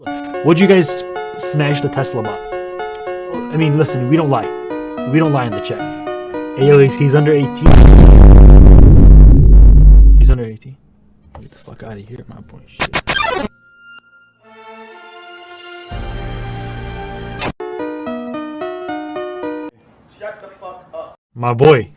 Would you guys smash the Tesla bot? I mean, listen, we don't lie. We don't lie in the chat. Hey, yo, he's, he's under 18. He's under 18. Get the fuck out of here, my boy. Shit. Shut the fuck up. My boy.